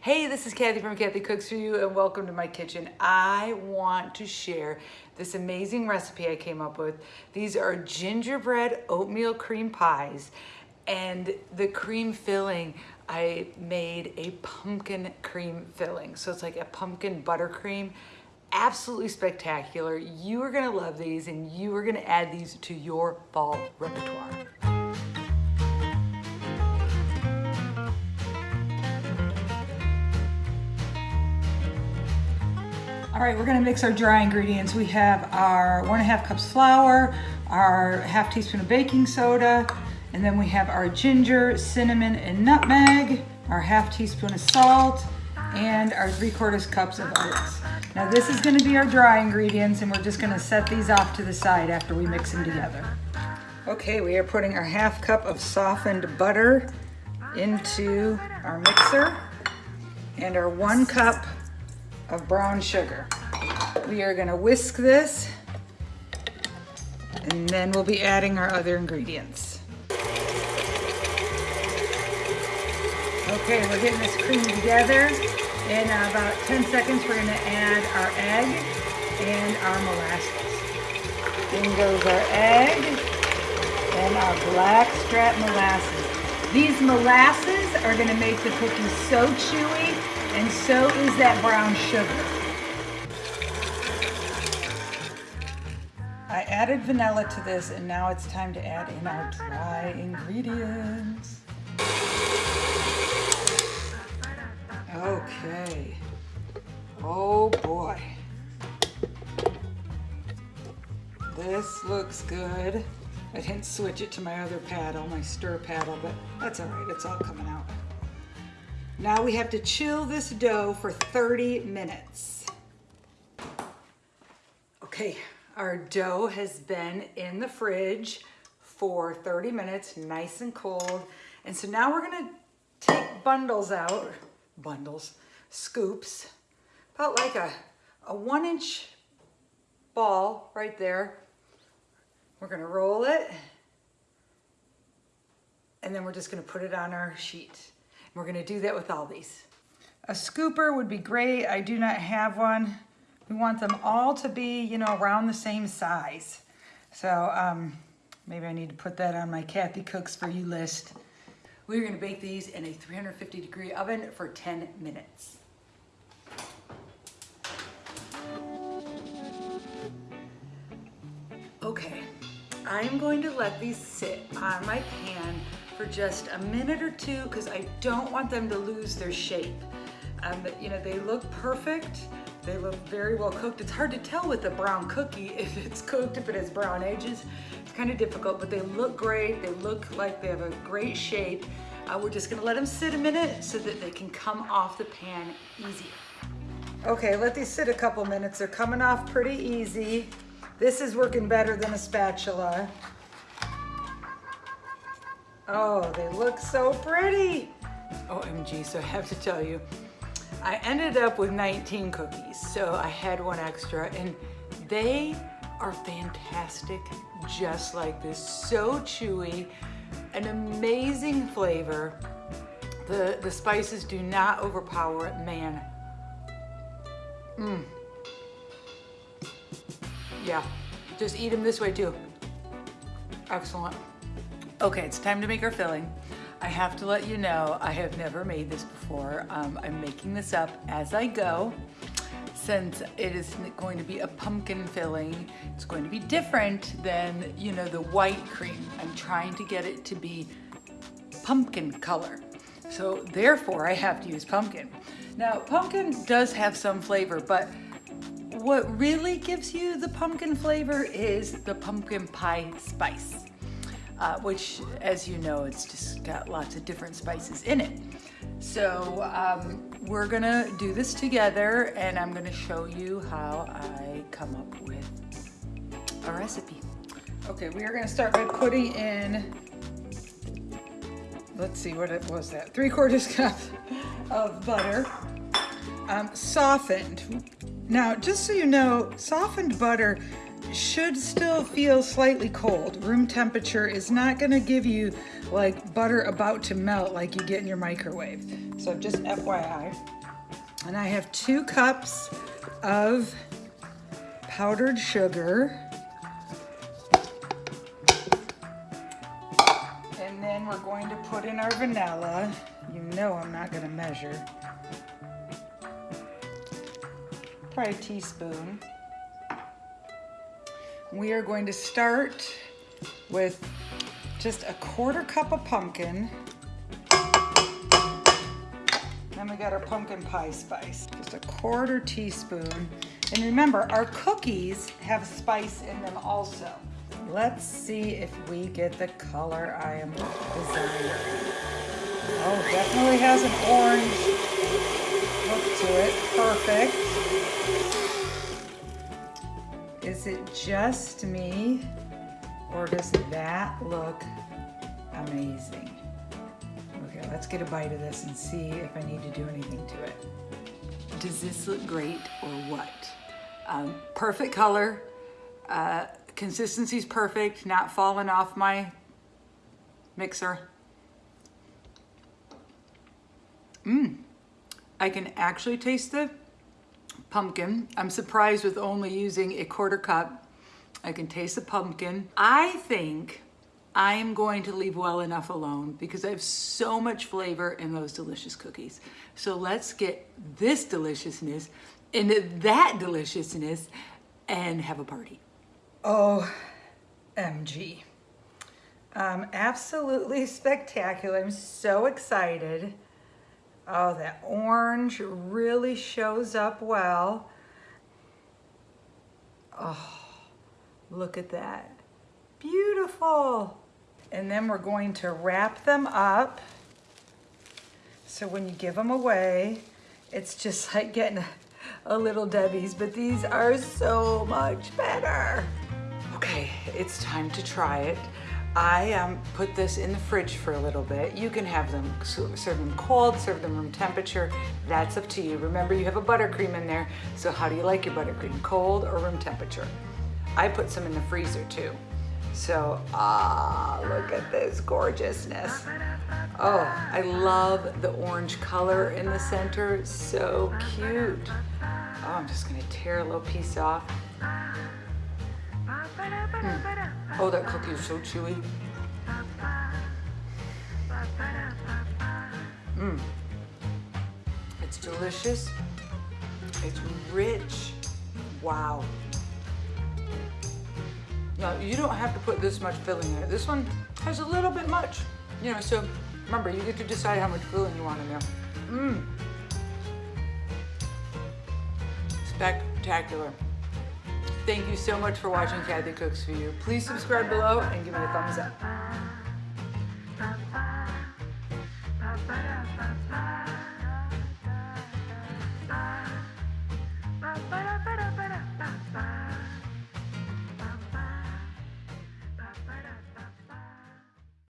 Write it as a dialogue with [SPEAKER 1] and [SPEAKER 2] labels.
[SPEAKER 1] Hey, this is Kathy from Kathy Cooks For You and welcome to my kitchen. I want to share this amazing recipe I came up with. These are gingerbread oatmeal cream pies and the cream filling, I made a pumpkin cream filling. So it's like a pumpkin buttercream absolutely spectacular. You are gonna love these and you are gonna add these to your fall repertoire. All right, we're gonna mix our dry ingredients. We have our one and a half cups flour, our half teaspoon of baking soda, and then we have our ginger, cinnamon, and nutmeg, our half teaspoon of salt, and our three quarters cups of oats. Now this is gonna be our dry ingredients and we're just gonna set these off to the side after we mix them together. Okay, we are putting our half cup of softened butter into our mixer and our one cup of brown sugar. We are gonna whisk this and then we'll be adding our other ingredients. Okay, we're getting this cream together. In about 10 seconds, we're gonna add our egg and our molasses. In goes our egg and our black strap molasses. These molasses are gonna make the cookies so chewy and so is that brown sugar. I added vanilla to this and now it's time to add in our dry ingredients. Okay. Oh boy. This looks good. I didn't switch it to my other paddle, my stir paddle, but that's all right, it's all coming out. Now we have to chill this dough for 30 minutes. Okay, our dough has been in the fridge for 30 minutes, nice and cold. And so now we're gonna take bundles out, bundles, scoops, about like a, a one inch ball right there. We're gonna roll it and then we're just gonna put it on our sheet. We're gonna do that with all these. A scooper would be great. I do not have one. We want them all to be, you know, around the same size. So um, maybe I need to put that on my Kathy Cooks For You list. We're gonna bake these in a 350 degree oven for 10 minutes. Okay, I'm going to let these sit on my pan for just a minute or two because I don't want them to lose their shape. Um, you know, they look perfect. They look very well cooked. It's hard to tell with a brown cookie if it's cooked, if it has brown edges. It's kind of difficult, but they look great. They look like they have a great shape. Uh, we're just gonna let them sit a minute so that they can come off the pan easier. Okay, let these sit a couple minutes. They're coming off pretty easy. This is working better than a spatula. Oh, they look so pretty. OMG, so I have to tell you, I ended up with 19 cookies, so I had one extra, and they are fantastic, just like this. So chewy, an amazing flavor. The, the spices do not overpower it, man. Mmm. Yeah, just eat them this way too. Excellent. Okay, it's time to make our filling. I have to let you know, I have never made this before. Um, I'm making this up as I go. Since it is going to be a pumpkin filling, it's going to be different than, you know, the white cream. I'm trying to get it to be pumpkin color. So therefore I have to use pumpkin. Now pumpkin does have some flavor, but what really gives you the pumpkin flavor is the pumpkin pie spice uh, which as you know, it's just got lots of different spices in it. So um, we're gonna do this together and I'm gonna show you how I come up with a recipe. Okay, we are gonna start by putting in, let's see, what it was that? Three quarters cup of butter, um, softened. Now, just so you know, softened butter should still feel slightly cold. Room temperature is not gonna give you like butter about to melt like you get in your microwave. So just FYI. And I have two cups of powdered sugar. And then we're going to put in our vanilla. You know I'm not gonna measure. Probably a teaspoon. We are going to start with just a quarter cup of pumpkin. Then we got our pumpkin pie spice, just a quarter teaspoon. And remember, our cookies have spice in them also. Let's see if we get the color I am desiring. Oh, definitely has an orange look to it. Perfect. Is it just me or does that look amazing? Okay, let's get a bite of this and see if I need to do anything to it. Does this look great or what? Um, perfect color, uh, consistency's perfect, not falling off my mixer. Mmm, I can actually taste the pumpkin. I'm surprised with only using a quarter cup. I can taste the pumpkin. I think I am going to leave well enough alone because I have so much flavor in those delicious cookies. So let's get this deliciousness into that deliciousness and have a party. Oh, MG. Um, absolutely spectacular. I'm so excited. Oh, that orange really shows up well. Oh, look at that. Beautiful. And then we're going to wrap them up. So when you give them away, it's just like getting a, a little Debbie's, but these are so much better. Okay, it's time to try it. I um, put this in the fridge for a little bit. You can have them, serve them cold, serve them room temperature. That's up to you. Remember, you have a buttercream in there, so how do you like your buttercream, cold or room temperature? I put some in the freezer too. So, ah, look at this gorgeousness. Oh, I love the orange color in the center. So cute. Oh, I'm just gonna tear a little piece off. Mm. Oh, that cookie is so chewy. Mmm. It's delicious. It's rich. Wow. Now, you don't have to put this much filling in it. This one has a little bit much. You know, so remember, you get to decide how much filling you want in there. Mmm. Spectacular. Thank you so much for watching Kathy Cooks For You. Please subscribe below and give me a thumbs up.